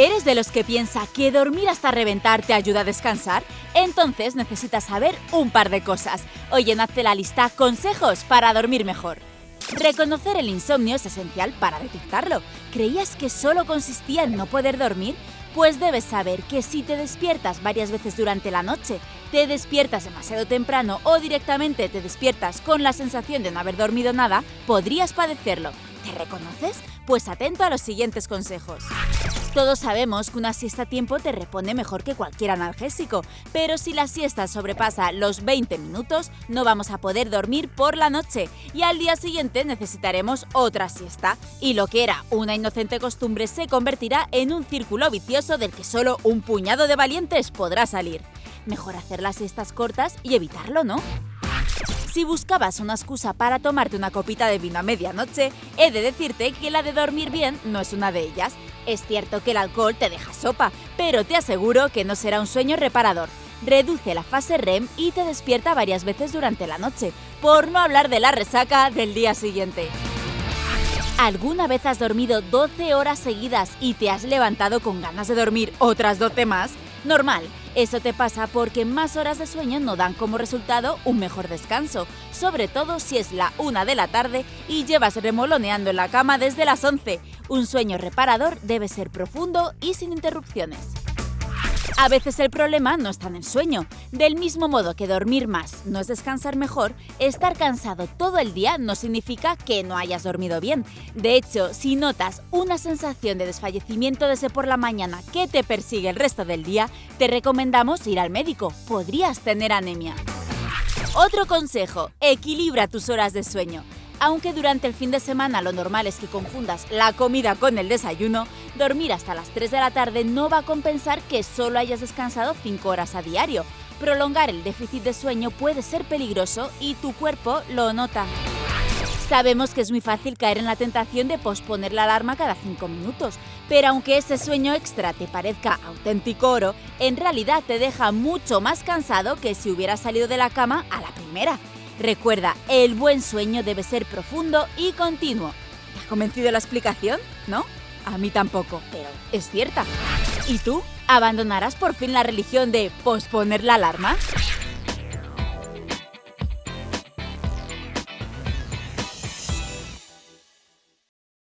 ¿Eres de los que piensa que dormir hasta reventar te ayuda a descansar? Entonces necesitas saber un par de cosas. Hoy en Hazte la lista consejos para dormir mejor. Reconocer el insomnio es esencial para detectarlo. ¿Creías que solo consistía en no poder dormir? Pues debes saber que si te despiertas varias veces durante la noche, te despiertas demasiado temprano o directamente te despiertas con la sensación de no haber dormido nada, podrías padecerlo. ¿Te reconoces? Pues atento a los siguientes consejos. Todos sabemos que una siesta a tiempo te repone mejor que cualquier analgésico, pero si la siesta sobrepasa los 20 minutos, no vamos a poder dormir por la noche y al día siguiente necesitaremos otra siesta. Y lo que era una inocente costumbre se convertirá en un círculo vicioso del que solo un puñado de valientes podrá salir. Mejor hacer las siestas cortas y evitarlo, ¿no? Si buscabas una excusa para tomarte una copita de vino a medianoche, he de decirte que la de dormir bien no es una de ellas. Es cierto que el alcohol te deja sopa, pero te aseguro que no será un sueño reparador. Reduce la fase REM y te despierta varias veces durante la noche, por no hablar de la resaca del día siguiente. ¿Alguna vez has dormido 12 horas seguidas y te has levantado con ganas de dormir otras 12 más? Normal, eso te pasa porque más horas de sueño no dan como resultado un mejor descanso, sobre todo si es la una de la tarde y llevas remoloneando en la cama desde las 11. Un sueño reparador debe ser profundo y sin interrupciones. A veces el problema no está en el sueño. Del mismo modo que dormir más no es descansar mejor, estar cansado todo el día no significa que no hayas dormido bien. De hecho, si notas una sensación de desfallecimiento desde por la mañana que te persigue el resto del día, te recomendamos ir al médico. Podrías tener anemia. Otro consejo, equilibra tus horas de sueño. Aunque durante el fin de semana lo normal es que confundas la comida con el desayuno, dormir hasta las 3 de la tarde no va a compensar que solo hayas descansado 5 horas a diario. Prolongar el déficit de sueño puede ser peligroso y tu cuerpo lo nota. Sabemos que es muy fácil caer en la tentación de posponer la alarma cada 5 minutos, pero aunque ese sueño extra te parezca auténtico oro, en realidad te deja mucho más cansado que si hubieras salido de la cama a la primera. Recuerda, el buen sueño debe ser profundo y continuo. ¿Te ha convencido la explicación? ¿No? A mí tampoco, pero es cierta. ¿Y tú? ¿Abandonarás por fin la religión de posponer la alarma?